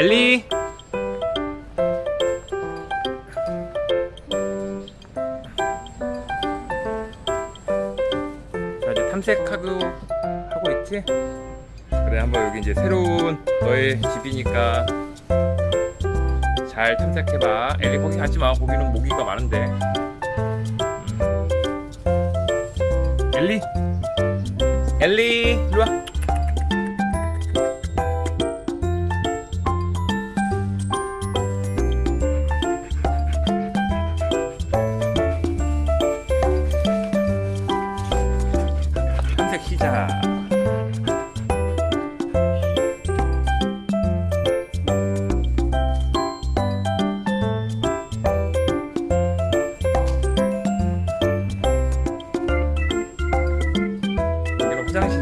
엘리? 자 이제 탐색하고 하고 있지? 그래 한번 여기 이제 새로운 너의 집이니까 잘 탐색해봐. 엘리 거기 가지마. 거기는 모기가 많은데. 음. 엘리? 엘리 일로와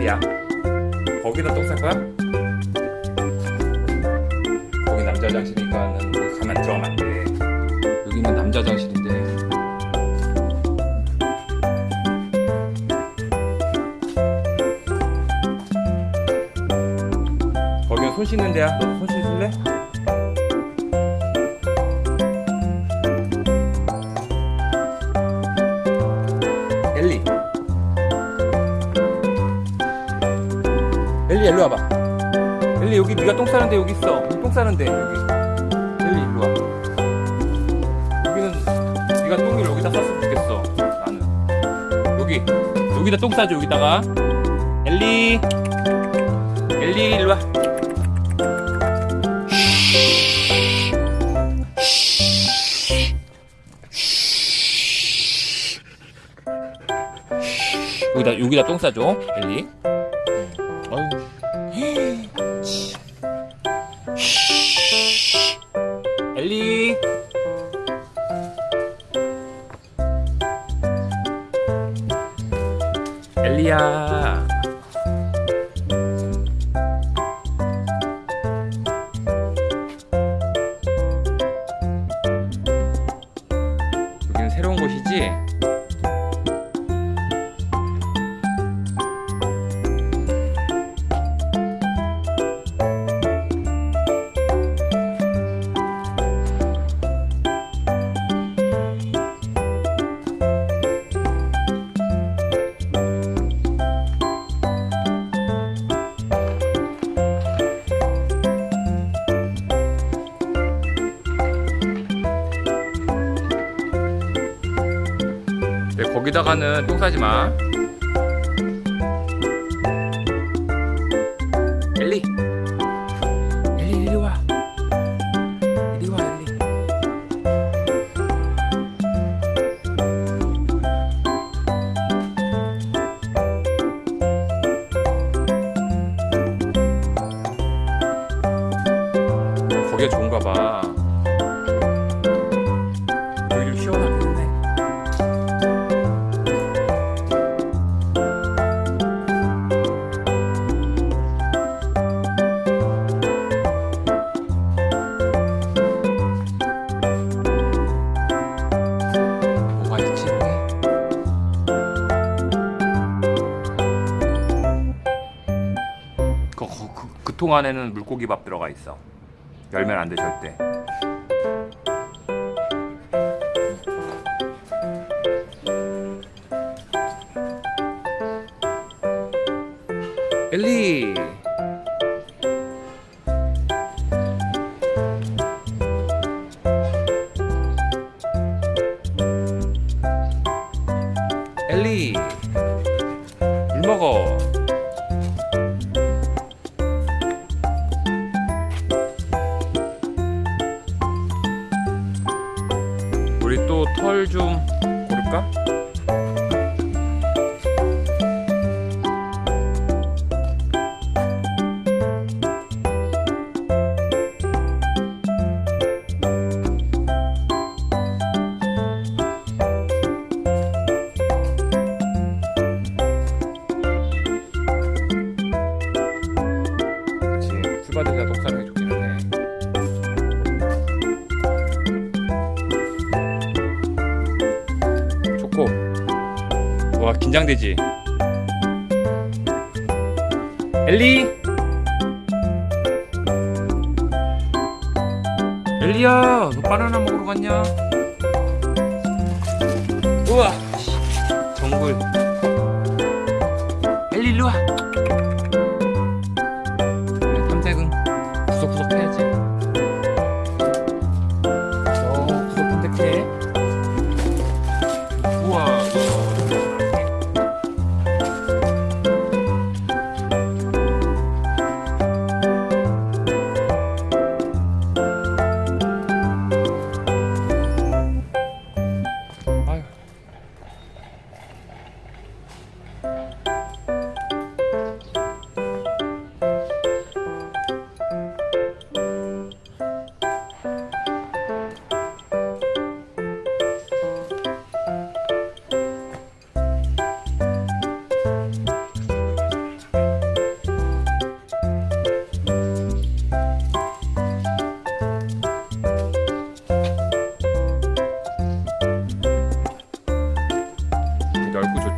화장실이야 거기다 똥쌀 거야? 거기 남자 화장실이니까는 거기 가면 들어가면 안 돼 여기는 남자 화장실인데 거기는 손 씻는 데야 너도 손 씻을래? 엘리 일로 와봐. 엘리 여기 네가 똥 싸는데 여기 있어. 똥 싸는데 여기. 엘리 일로 와. 여기는 네가 똥을 여기다 쌌으면 좋겠어 나는. 여기 여기다 똥 싸줘 여기다가. 엘리. 엘리 일로 와. 여기다 여기다 똥 싸줘 엘리 엘리야 네, 거기다가는 똥 싸지 마. 엘리. 엘리 이리 와. 이리 와 엘리. 거기가 좋은가 봐. 그 통 안에는 물고기 밥 들어가 있어. 열면 안 돼 절대. 엘리. 좀 고를까? 와 긴장되지 엘리 엘리야, 너 바나나 먹으러 갔냐? 우와, 씨, 정글. 엘리 일로 와.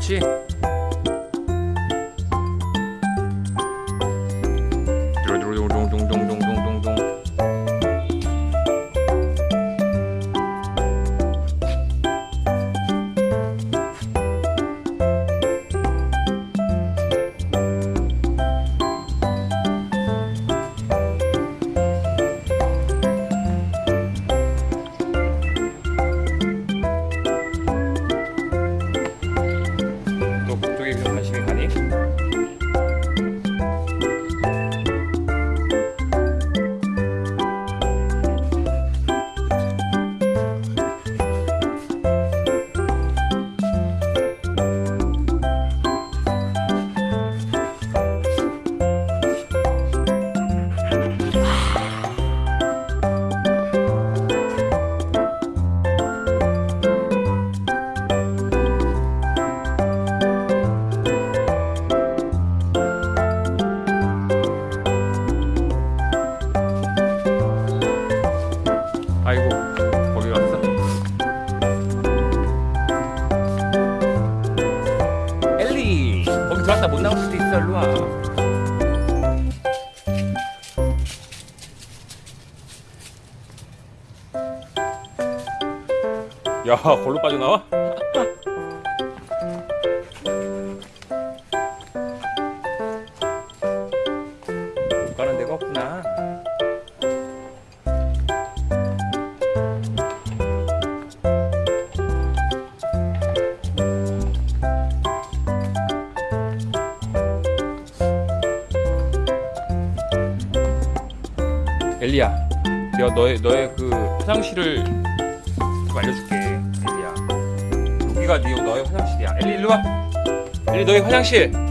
七 야, 걸로 빠져나와? 못 가는 데가 없구나. 엘리야, 내가 너의 너의 그 화장실을 좀 알려줄게. 여기가 네 너의 화장실이야. 엘리 일로 와. 엘리 너의 화장실.